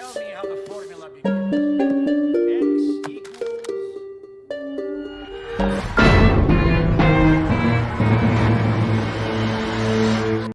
Tell me how the formula begins. X equals...